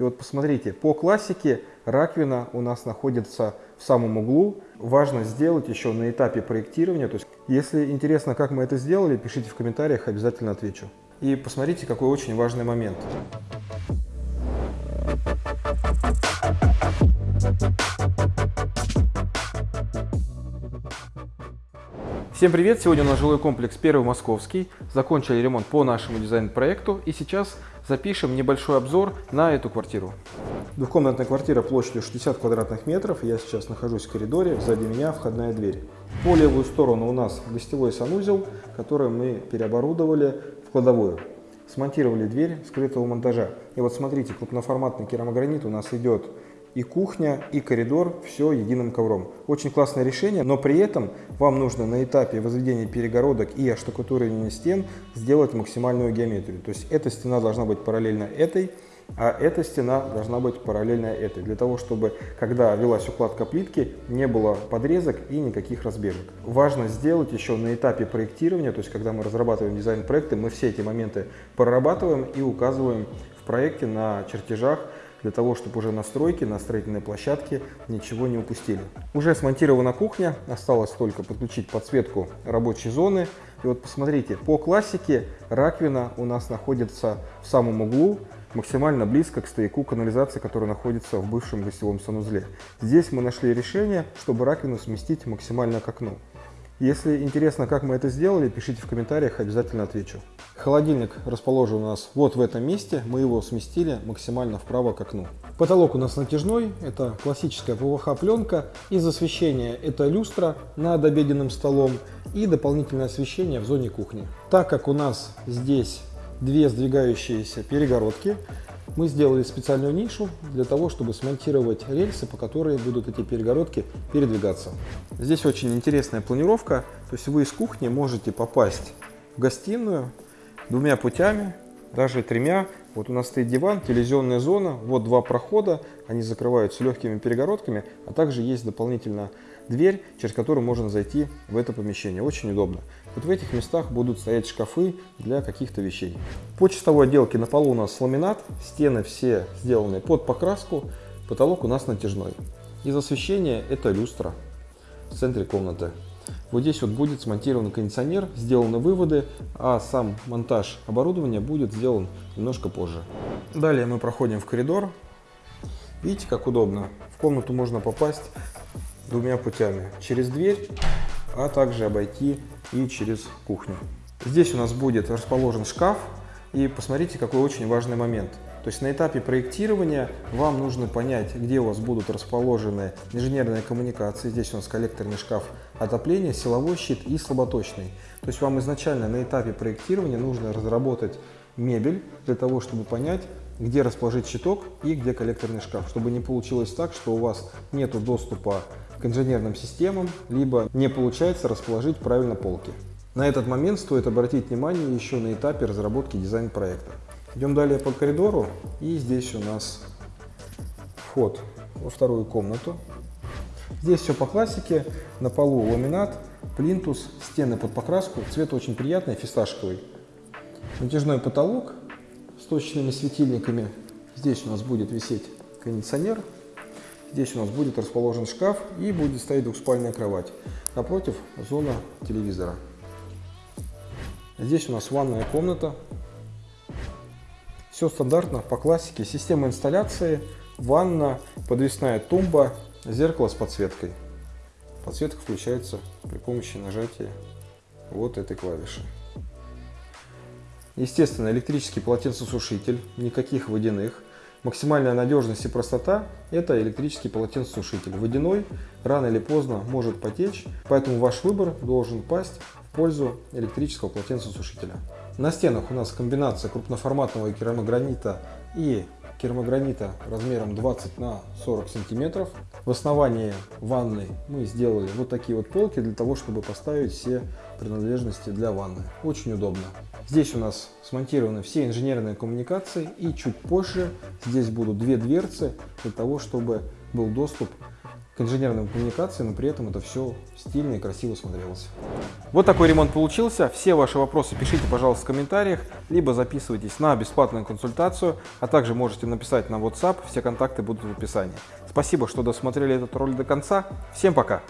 И вот посмотрите, по классике раковина у нас находится в самом углу. Важно сделать еще на этапе проектирования. То есть, если интересно, как мы это сделали, пишите в комментариях, обязательно отвечу. И посмотрите, какой очень важный момент. Всем привет! Сегодня у нас жилой комплекс Первый Московский. Закончили ремонт по нашему дизайн-проекту и сейчас запишем небольшой обзор на эту квартиру. Двухкомнатная квартира площадью 60 квадратных метров. Я сейчас нахожусь в коридоре, сзади меня входная дверь. По левую сторону у нас гостевой санузел, который мы переоборудовали в кладовую. Смонтировали дверь скрытого монтажа. И вот смотрите, крупноформатный керамогранит у нас идет и кухня, и коридор, все единым ковром. Очень классное решение, но при этом вам нужно на этапе возведения перегородок и оштукатуривания стен сделать максимальную геометрию. То есть эта стена должна быть параллельно этой, а эта стена должна быть параллельно этой, для того, чтобы, когда велась укладка плитки, не было подрезок и никаких разбежек. Важно сделать еще на этапе проектирования, то есть когда мы разрабатываем дизайн-проекты, мы все эти моменты прорабатываем и указываем в проекте на чертежах, для того, чтобы уже на стройке, на строительной площадке ничего не упустили. Уже смонтирована кухня, осталось только подключить подсветку рабочей зоны. И вот посмотрите, по классике раковина у нас находится в самом углу, максимально близко к стояку канализации, который находится в бывшем гостевом санузле. Здесь мы нашли решение, чтобы раковину сместить максимально к окну. Если интересно, как мы это сделали, пишите в комментариях, обязательно отвечу. Холодильник расположен у нас вот в этом месте, мы его сместили максимально вправо к окну. Потолок у нас натяжной, это классическая ПВХ-пленка. Из освещения это люстра над обеденным столом и дополнительное освещение в зоне кухни. Так как у нас здесь две сдвигающиеся перегородки, мы сделали специальную нишу для того, чтобы смонтировать рельсы, по которой будут эти перегородки передвигаться. Здесь очень интересная планировка, то есть вы из кухни можете попасть в гостиную двумя путями, даже тремя. Вот у нас стоит диван, телевизионная зона, вот два прохода, они закрываются легкими перегородками, а также есть дополнительно дверь, через которую можно зайти в это помещение. Очень удобно. Вот в этих местах будут стоять шкафы для каких-то вещей. По чистовой отделке на полу у нас ламинат, стены все сделаны под покраску, потолок у нас натяжной. Из освещения это люстра в центре комнаты. Вот здесь вот будет смонтирован кондиционер, сделаны выводы, а сам монтаж оборудования будет сделан немножко позже. Далее мы проходим в коридор. Видите, как удобно. В комнату можно попасть двумя путями. Через дверь, а также обойти и через кухню. Здесь у нас будет расположен шкаф. И посмотрите, какой очень важный момент. То есть на этапе проектирования вам нужно понять, где у вас будут расположены инженерные коммуникации. Здесь у нас коллекторный шкаф отопления, силовой щит и слаботочный. То есть вам изначально на этапе проектирования нужно разработать мебель для того, чтобы понять, где расположить щиток и где коллекторный шкаф, чтобы не получилось так, что у вас нет доступа к инженерным системам, либо не получается расположить правильно полки. На этот момент стоит обратить внимание еще на этапе разработки дизайн-проекта. Идем далее по коридору, и здесь у нас вход во вторую комнату. Здесь все по классике, на полу ламинат, плинтус, стены под покраску, цвет очень приятный, фисташковый. Натяжной потолок с точными светильниками. Здесь у нас будет висеть кондиционер, Здесь у нас будет расположен шкаф и будет стоять двухспальная кровать. Напротив зона телевизора. Здесь у нас ванная комната. Все стандартно, по классике. Система инсталляции, ванна, подвесная тумба, зеркало с подсветкой. Подсветка включается при помощи нажатия вот этой клавиши. Естественно, электрический полотенцесушитель, никаких водяных. Максимальная надежность и простота – это электрический полотенцесушитель. Водяной рано или поздно может потечь, поэтому ваш выбор должен пасть в пользу электрического полотенцесушителя. На стенах у нас комбинация крупноформатного керамогранита и керамогранита размером 20 на 40 сантиметров. В основании ванны мы сделали вот такие вот полки для того, чтобы поставить все принадлежности для ванны. Очень удобно. Здесь у нас смонтированы все инженерные коммуникации и чуть позже здесь будут две дверцы для того, чтобы был доступ к инженерным коммуникациям, но при этом это все стильно и красиво смотрелось. Вот такой ремонт получился. Все ваши вопросы пишите, пожалуйста, в комментариях, либо записывайтесь на бесплатную консультацию, а также можете написать на WhatsApp, все контакты будут в описании. Спасибо, что досмотрели этот ролик до конца. Всем пока!